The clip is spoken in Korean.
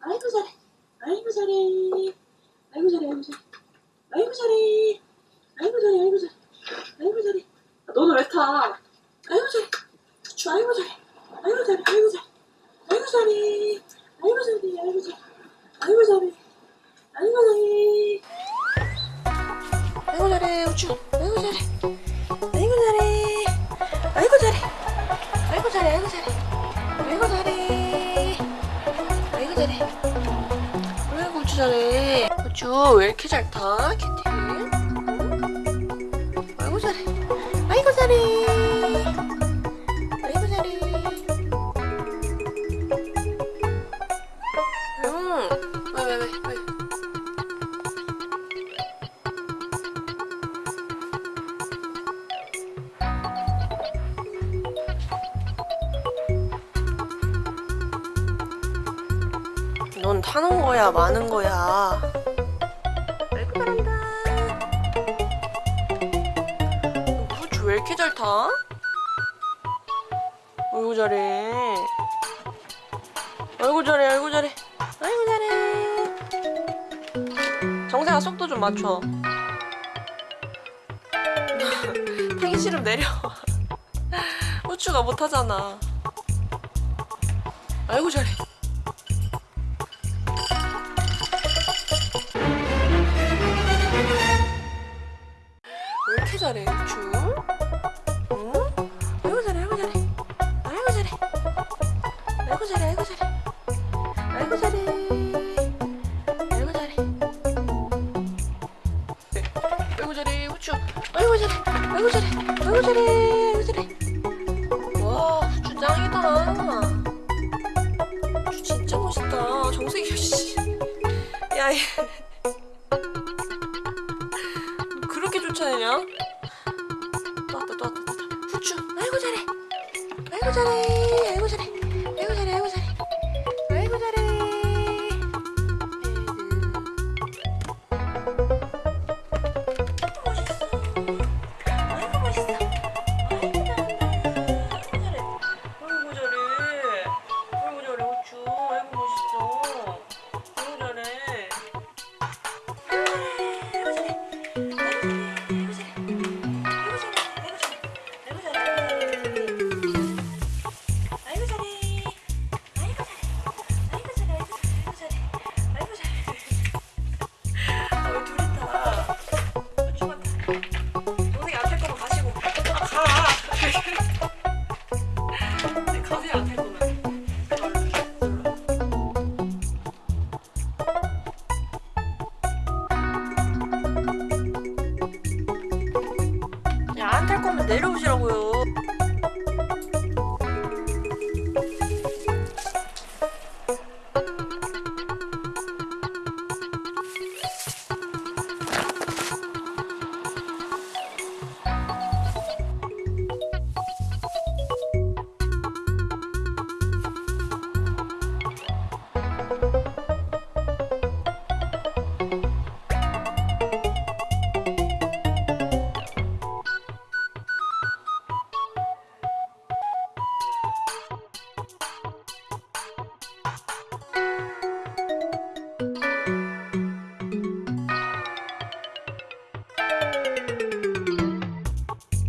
아이고 잘해 아이고 잘해 아이고 잘해 아이고 잘해 아이고 잘해 아이고 잘해 아이고 잘해 아이고 잘해 아, 너는 왜 타? 아이고 잘해 주 아이고 잘해 아이고 잘해 아이고 잘해 아이고 잘해 아이고 잘해 아이고 잘해 아이고 잘해 아이고 잘해 아이고 잘해 우쭈 아이고 잘해 아이고 잘해. 아이고 잘해. 아이고 잘해 아이고 잘해. 아이고 잘해. 아이고 잘해. 왜 고추 잘해? 고추 왜 이렇게 잘 타? 캔디 아이고 잘해. 아이고 잘해. Wait, wait, wait. 넌 타는 거야, 마는 거야. 아이고 잘한다. 후추 왜 이렇게 잘 타? 아이고 잘해. 아이고 잘해, 아이고 잘해. 아이고 잘해. 정세아 속도 좀 맞춰. 타기 싫으면 내려. 후추가 못 타잖아. 아이고 잘해. 잘해 줄 응? 아이고 잘해 아이고 잘해. 아이고 잘해. 아이고 잘해 아이고 잘해. 아이고 잘해. 아이고 잘해. 네. 아이고 잘해 후추. 아이고 잘해. 아이고 잘해. 아이고 잘해. 아이고 잘해. 와 후추 짱이더라 후추 진짜 멋있다. 정색이야 씨. 야야. 그렇게 쫓아내냐? 고추 아이고 잘해. 아이고 잘해. 내려오시라고요.